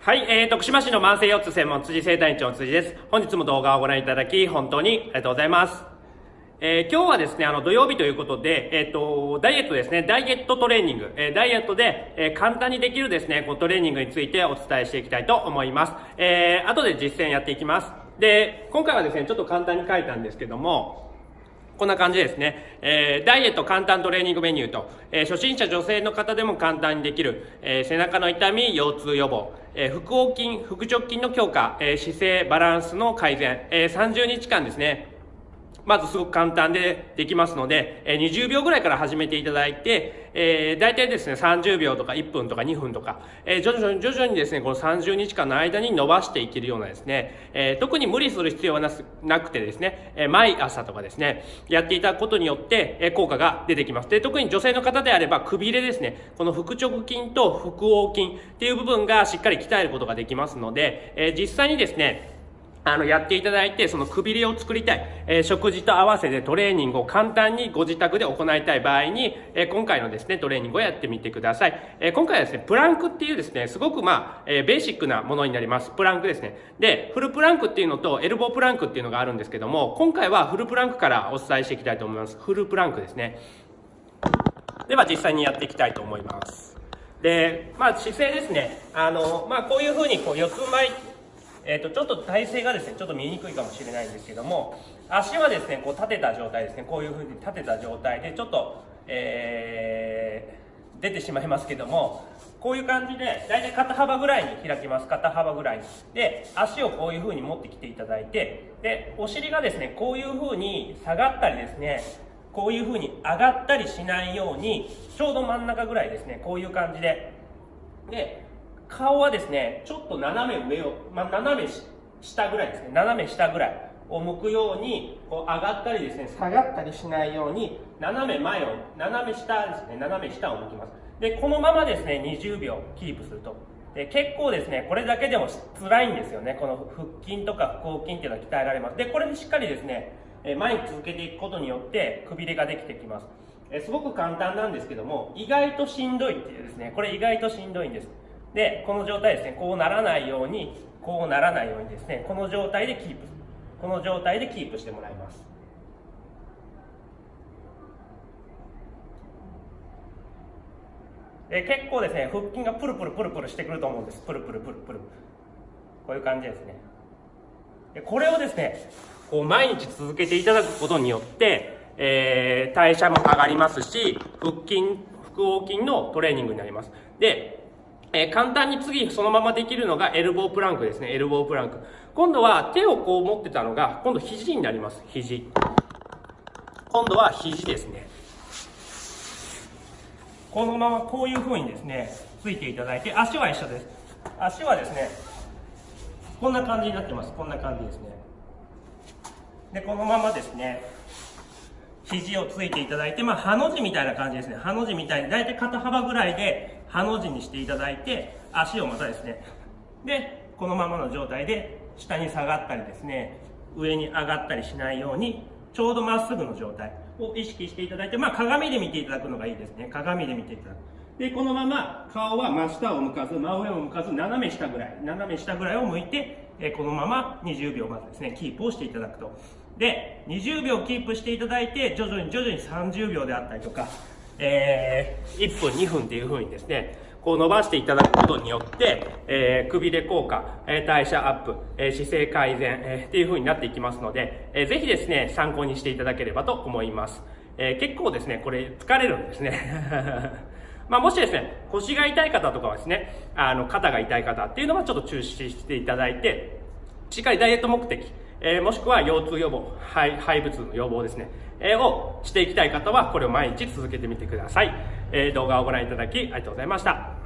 はい、えー、徳島市の慢性腰痛専門辻生体院長辻です。本日も動画をご覧いただき、本当にありがとうございます。えー、今日はですね、あの、土曜日ということで、えっ、ー、と、ダイエットですね、ダイエットトレーニング、えー、ダイエットで、え簡単にできるですね、こうトレーニングについてお伝えしていきたいと思います。え後で実践やっていきます。で、今回はですね、ちょっと簡単に書いたんですけども、こんな感じですね。えー、ダイエット簡単トレーニングメニューと、えー、初心者女性の方でも簡単にできる、えー、背中の痛み、腰痛予防、え、腹横筋、腹直筋の強化、え、姿勢、バランスの改善、え、30日間ですね、まずすごく簡単でできますので、え、20秒ぐらいから始めていただいて、えー、大体ですね、30秒とか1分とか2分とか、えー、徐々に徐々にですね、この30日間の間に伸ばしていけるようなですね、えー、特に無理する必要はなくてですね、え、毎朝とかですね、やっていただくことによって、え、効果が出てきます。で、特に女性の方であれば、くびれですね、この腹直筋と腹横筋っていう部分がしっかり鍛えることができますので、え、実際にですね、あの、やっていただいて、そのくびれを作りたい、えー、食事と合わせてトレーニングを簡単にご自宅で行いたい場合に、えー、今回のですね、トレーニングをやってみてください。えー、今回はですね、プランクっていうですね、すごくまあ、えベーシックなものになります。プランクですね。で、フルプランクっていうのとエルボープランクっていうのがあるんですけども、今回はフルプランクからお伝えしていきたいと思います。フルプランクですね。では実際にやっていきたいと思います。で、まあ姿勢ですね。あの、まあこういうふうにこう四つ前えーと、ちょっと体勢がですねちょっと見にくいかもしれないんですけども足はですねこう立てた状態ですね。こういうふうに立てた状態でちょっと、えー、出てしまいますけどもこういう感じで大体肩幅ぐらいに開きます。肩幅ぐらいに。で足をこういうふうに持ってきていただいてでお尻がですねこういうふうに下がったりですねこういうふうに上がったりしないようにちょうど真ん中ぐらいですねこういう感じで。で顔はですね、ちょっと斜め上を、まあ、斜め下ぐらいですね、斜め下ぐらいを向くように、こう上がったりですね、下がったりしないように、斜め前を、斜め下ですね、斜め下を向きます。で、このままですね、20秒キープすると。で結構ですね、これだけでも辛いんですよね。この腹筋とか腹横筋っていうのは鍛えられます。で、これでしっかりですね、前に続けていくことによってくびれができてきます。すごく簡単なんですけども、意外としんどいっていうですね、これ意外としんどいんです。で、この状態ですね、こうならないように、こうならないようにですね、この状態でキープ、この状態でキープしてもらいます。で結構ですね、腹筋がプルプルプルプルしてくると思うんです。プルプルプルプル。こういう感じですね。でこれをですね、こう毎日続けていただくことによって、えー、代謝も上がりますし、腹筋、腹横筋のトレーニングになります。で、えー、簡単に次そのままできるのがエルボープランクですね。エルボープランク。今度は手をこう持ってたのが、今度肘になります。肘。今度は肘ですね。このままこういう風にですね、ついていただいて、足は一緒です。足はですね、こんな感じになってます。こんな感じですね。で、このままですね、肘をついていただいて、まあ、ハの字みたいな感じですね。ハの字みたいに、だいたい肩幅ぐらいで、ハの字にしていただいて足をまたですねでこのままの状態で下に下がったりですね上に上がったりしないようにちょうどまっすぐの状態を意識していただいて、まあ、鏡で見ていただくのがいいですね。鏡で見ていただく。でこのまま顔は真下を向かず真上を向かず斜め下ぐらい斜め下ぐらいを向いてえこのまま20秒まずですねキープをしていただくと。で20秒キープしていただいて徐々に徐々に30秒であったりとかえー、1分、2分っていう風にですね、こう伸ばしていただくことによって、えー、くびれ効果、えー、代謝アップ、えー、姿勢改善、えー、っていう風になっていきますので、えー、ぜひですね、参考にしていただければと思います。えー、結構ですね、これ疲れるんですね。まあ、もしですね、腰が痛い方とかはですね、あの、肩が痛い方っていうのはちょっと中止していただいて、しっかりダイエット目的、えー、もしくは腰痛予防、肺肺部痛の予防ですね、えー、をしていきたい方は、これを毎日続けてみてください。えー、動画をご覧いただきありがとうございました。